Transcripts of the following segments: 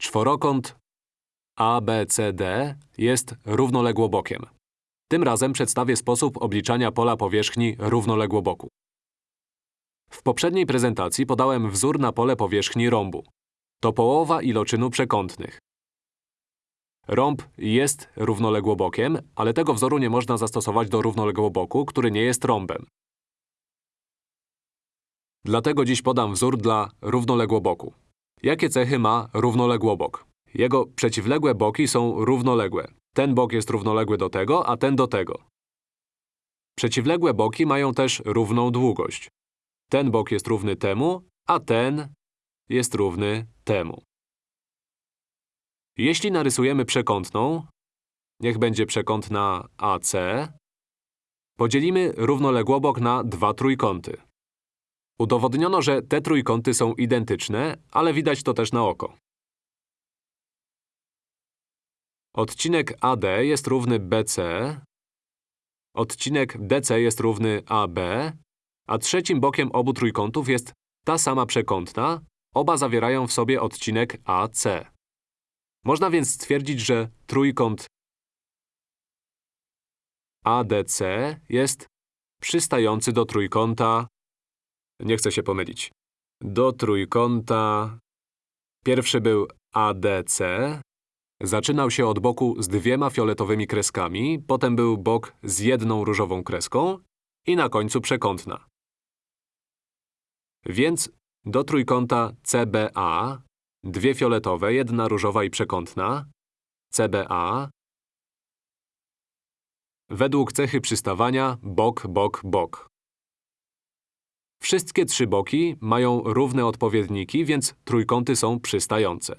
Czworokąt ABCD jest równoległobokiem. Tym razem przedstawię sposób obliczania pola powierzchni równoległoboku. W poprzedniej prezentacji podałem wzór na pole powierzchni rąbu. To połowa iloczynu przekątnych. Rąb jest równoległobokiem, ale tego wzoru nie można zastosować do równoległoboku, który nie jest rąbem. Dlatego dziś podam wzór dla równoległoboku. Jakie cechy ma równoległobok? Jego przeciwległe boki są równoległe. Ten bok jest równoległy do tego, a ten do tego. Przeciwległe boki mają też równą długość. Ten bok jest równy temu, a ten jest równy temu. Jeśli narysujemy przekątną, niech będzie przekątna AC, podzielimy równoległobok na dwa trójkąty. Udowodniono, że te trójkąty są identyczne, ale widać to też na oko. Odcinek AD jest równy BC, odcinek DC jest równy AB, a trzecim bokiem obu trójkątów jest ta sama przekątna, oba zawierają w sobie odcinek AC. Można więc stwierdzić, że trójkąt ADC jest przystający do trójkąta… Nie chcę się pomylić. Do trójkąta… Pierwszy był ADC, Zaczynał się od boku z dwiema fioletowymi kreskami, potem był bok z jedną różową kreską i na końcu przekątna. Więc do trójkąta CBA dwie fioletowe, jedna różowa i przekątna CBA według cechy przystawania bok, bok, bok. Wszystkie trzy boki mają równe odpowiedniki, więc trójkąty są przystające.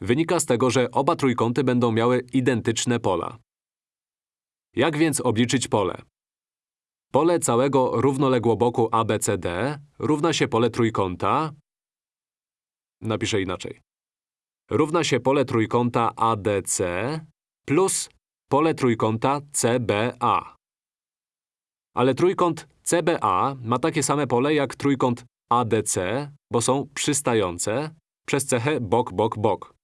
Wynika z tego, że oba trójkąty będą miały identyczne pola. Jak więc obliczyć pole? Pole całego równoległoboku ABCD równa się pole trójkąta… Napiszę inaczej. Równa się pole trójkąta ADC plus pole trójkąta CBA. Ale trójkąt CBA ma takie same pole jak trójkąt ADC, bo są przystające przez cechę bok, bok, bok.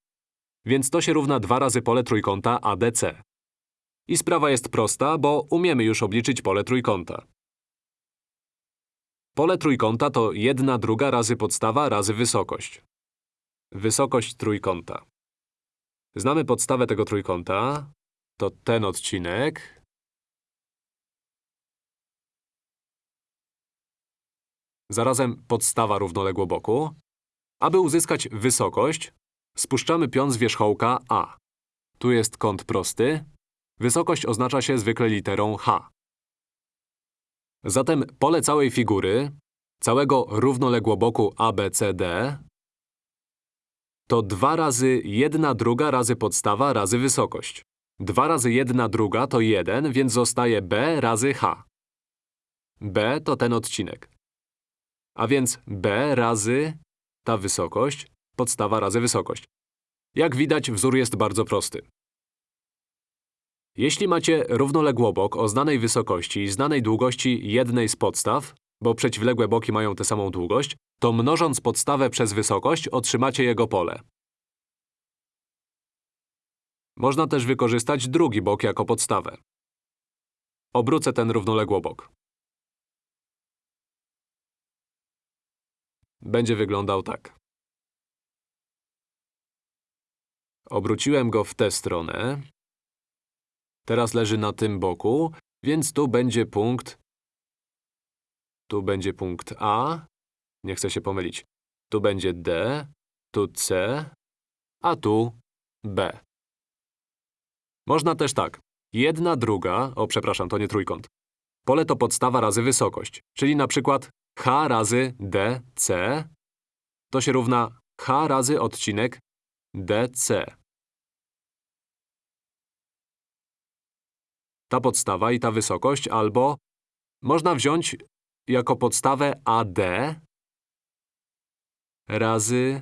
Więc to się równa 2 razy pole trójkąta ADC. I sprawa jest prosta, bo umiemy już obliczyć pole trójkąta. Pole trójkąta to 1 druga razy podstawa razy wysokość. Wysokość trójkąta. Znamy podstawę tego trójkąta. To ten odcinek. Zarazem podstawa równoległoboku. Aby uzyskać wysokość, Spuszczamy pion z wierzchołka A. Tu jest kąt prosty. Wysokość oznacza się zwykle literą H. Zatem pole całej figury, całego równoległoboku ABCD to 2 razy 1 druga razy podstawa razy wysokość. 2 razy 1 druga to 1, więc zostaje B razy H. B to ten odcinek. A więc B razy ta wysokość podstawa razy wysokość. Jak widać, wzór jest bardzo prosty. Jeśli macie równoległobok o znanej wysokości i znanej długości jednej z podstaw, bo przeciwległe boki mają tę samą długość, to mnożąc podstawę przez wysokość otrzymacie jego pole. Można też wykorzystać drugi bok jako podstawę. Obrócę ten równoległobok. Będzie wyglądał tak. Obróciłem go w tę stronę. Teraz leży na tym boku, więc tu będzie punkt… Tu będzie punkt A. Nie chcę się pomylić. Tu będzie D, tu C, a tu B. Można też tak. Jedna druga… O, przepraszam, to nie trójkąt. Pole to podstawa razy wysokość, czyli na przykład h razy dc to się równa h razy odcinek dc. ta podstawa i ta wysokość, albo można wziąć jako podstawę AD razy…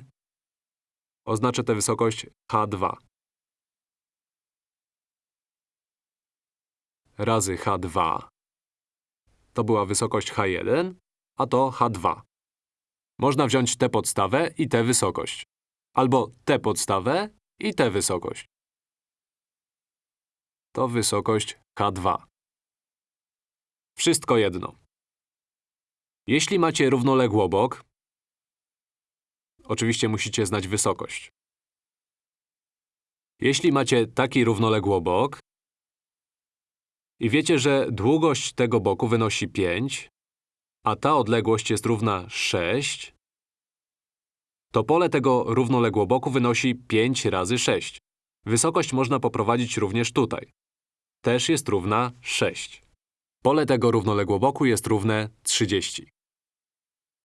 Oznaczę tę wysokość H2. Razy H2. To była wysokość H1, a to H2. Można wziąć tę podstawę i tę wysokość. Albo tę podstawę i tę wysokość. To wysokość K2. Wszystko jedno. Jeśli macie równoległobok, oczywiście musicie znać wysokość. Jeśli macie taki równoległobok i wiecie, że długość tego boku wynosi 5, a ta odległość jest równa 6, to pole tego równoległoboku wynosi 5 razy 6. Wysokość można poprowadzić również tutaj. Też jest równa 6. Pole tego równoległoboku jest równe 30.